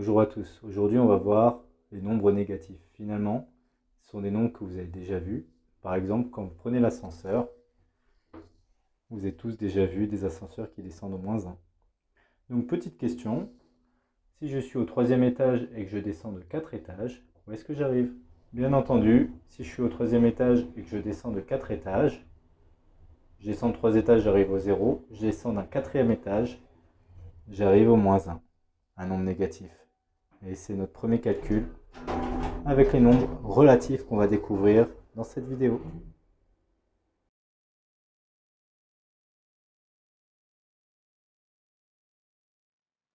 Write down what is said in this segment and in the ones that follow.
Bonjour à tous. Aujourd'hui, on va voir les nombres négatifs. Finalement, ce sont des nombres que vous avez déjà vus. Par exemple, quand vous prenez l'ascenseur, vous avez tous déjà vu des ascenseurs qui descendent au moins 1. Donc, petite question. Si je suis au troisième étage et que je descends de 4 étages, où est-ce que j'arrive? Bien entendu, si je suis au troisième étage et que je descends de 4 étages, je descends de 3 étages, j'arrive au 0. Je descends d'un quatrième étage, j'arrive au moins 1, un nombre négatif. Et c'est notre premier calcul avec les nombres relatifs qu'on va découvrir dans cette vidéo.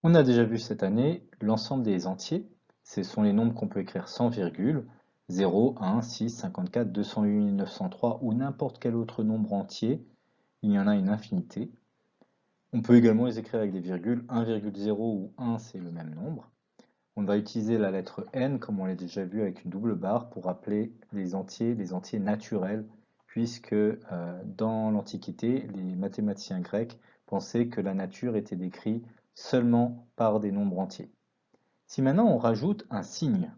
On a déjà vu cette année l'ensemble des entiers. Ce sont les nombres qu'on peut écrire sans virgule. 0, 1, 6, 54, 208, 903 ou n'importe quel autre nombre entier. Il y en a une infinité. On peut également les écrire avec des virgules. 1,0 ou 1, c'est le même nombre. On va utiliser la lettre n, comme on l'a déjà vu, avec une double barre pour appeler les entiers les entiers naturels, puisque euh, dans l'Antiquité, les mathématiciens grecs pensaient que la nature était décrite seulement par des nombres entiers. Si maintenant on rajoute un signe,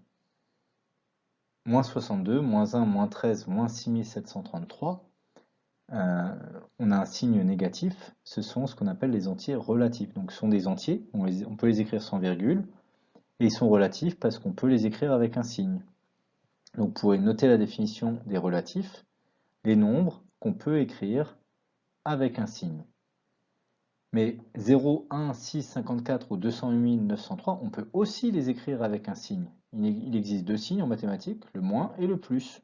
moins 62, moins 1, moins 13, moins 6733, euh, on a un signe négatif, ce sont ce qu'on appelle les entiers relatifs. Donc ce sont des entiers, on peut les écrire sans virgule, et ils sont relatifs parce qu'on peut les écrire avec un signe. Donc vous pourrez noter la définition des relatifs, les nombres qu'on peut écrire avec un signe. Mais 0, 1, 6, 54 ou 208, 903, on peut aussi les écrire avec un signe. Il existe deux signes en mathématiques, le moins et le plus.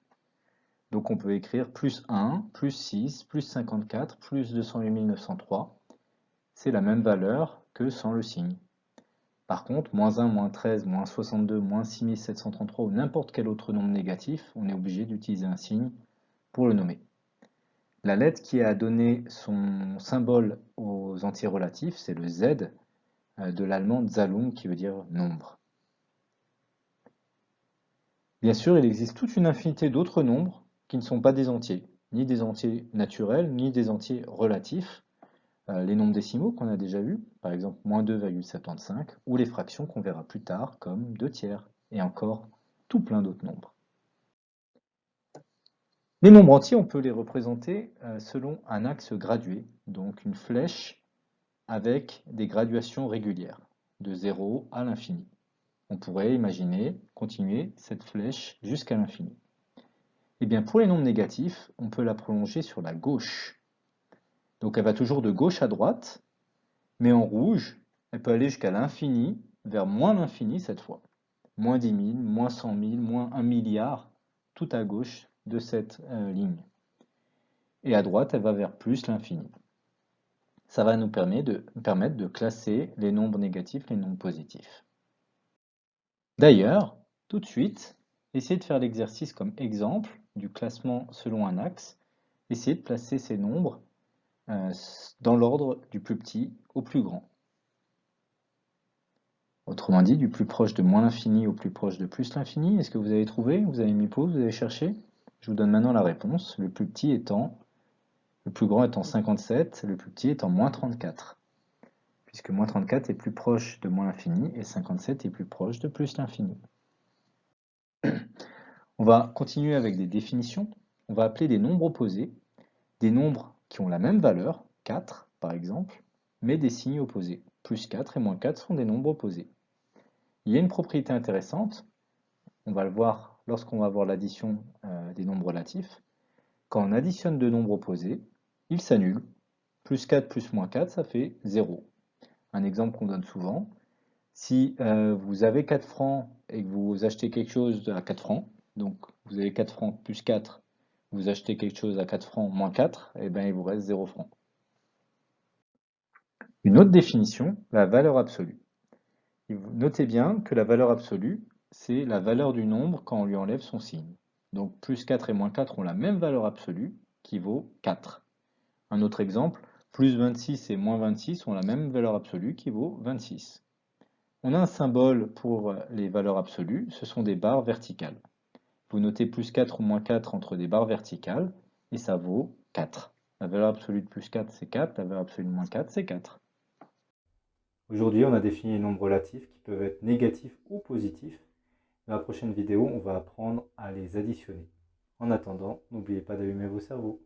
Donc on peut écrire plus 1, plus 6, plus 54, plus 208 903. C'est la même valeur que sans le signe. Par contre, moins 1, moins 13, moins 62, moins 6733 ou n'importe quel autre nombre négatif, on est obligé d'utiliser un signe pour le nommer. La lettre qui a donné son symbole aux entiers relatifs, c'est le Z euh, de l'allemand Zahlung qui veut dire nombre. Bien sûr, il existe toute une infinité d'autres nombres qui ne sont pas des entiers, ni des entiers naturels, ni des entiers relatifs. Euh, les nombres décimaux qu'on a déjà vus, par exemple moins 2,75, ou les fractions qu'on verra plus tard comme 2 tiers, et encore tout plein d'autres nombres. Les nombres entiers, on peut les représenter euh, selon un axe gradué, donc une flèche avec des graduations régulières, de 0 à l'infini. On pourrait imaginer continuer cette flèche jusqu'à l'infini. Eh bien pour les nombres négatifs, on peut la prolonger sur la gauche, donc elle va toujours de gauche à droite, mais en rouge, elle peut aller jusqu'à l'infini, vers moins l'infini cette fois. Moins 10 000, moins 100 000, moins 1 milliard, tout à gauche de cette euh, ligne. Et à droite, elle va vers plus l'infini. Ça va nous permettre de, classer les nombres négatifs, les nombres positifs. D'ailleurs, tout de suite, essayez de faire l'exercice comme exemple du classement selon un axe. Essayez de placer ces nombres dans l'ordre du plus petit au plus grand. Autrement dit, du plus proche de moins l'infini au plus proche de plus l'infini. Est-ce que vous avez trouvé Vous avez mis pause Vous avez cherché? Je vous donne maintenant la réponse. Le plus petit étant, le plus grand étant 57, le plus petit étant moins 34. Puisque moins 34 est plus proche de moins l'infini et 57 est plus proche de plus l'infini. On va continuer avec des définitions. On va appeler des nombres opposés des nombres qui ont la même valeur, 4 par exemple, mais des signes opposés. Plus 4 et moins 4 sont des nombres opposés. Il y a une propriété intéressante, on va le voir lorsqu'on va voir l'addition euh, des nombres relatifs. Quand on additionne deux nombres opposés, ils s'annulent. Plus 4 plus moins 4, ça fait 0. Un exemple qu'on donne souvent, si euh, vous avez 4 francs et que vous achetez quelque chose à 4 francs, donc vous avez 4 francs plus 4 vous achetez quelque chose à 4 francs moins 4, et bien il vous reste 0 francs. Une autre définition, la valeur absolue. Notez bien que la valeur absolue, c'est la valeur du nombre quand on lui enlève son signe. Donc plus 4 et moins 4 ont la même valeur absolue, qui vaut 4. Un autre exemple, plus 26 et moins 26 ont la même valeur absolue, qui vaut 26. On a un symbole pour les valeurs absolues, ce sont des barres verticales. Vous notez plus 4 ou moins 4 entre des barres verticales, et ça vaut 4. La valeur absolue de plus 4, c'est 4, la valeur absolue de moins 4, c'est 4. Aujourd'hui, on a défini les nombres relatifs qui peuvent être négatifs ou positifs. Dans la prochaine vidéo, on va apprendre à les additionner. En attendant, n'oubliez pas d'allumer vos cerveaux.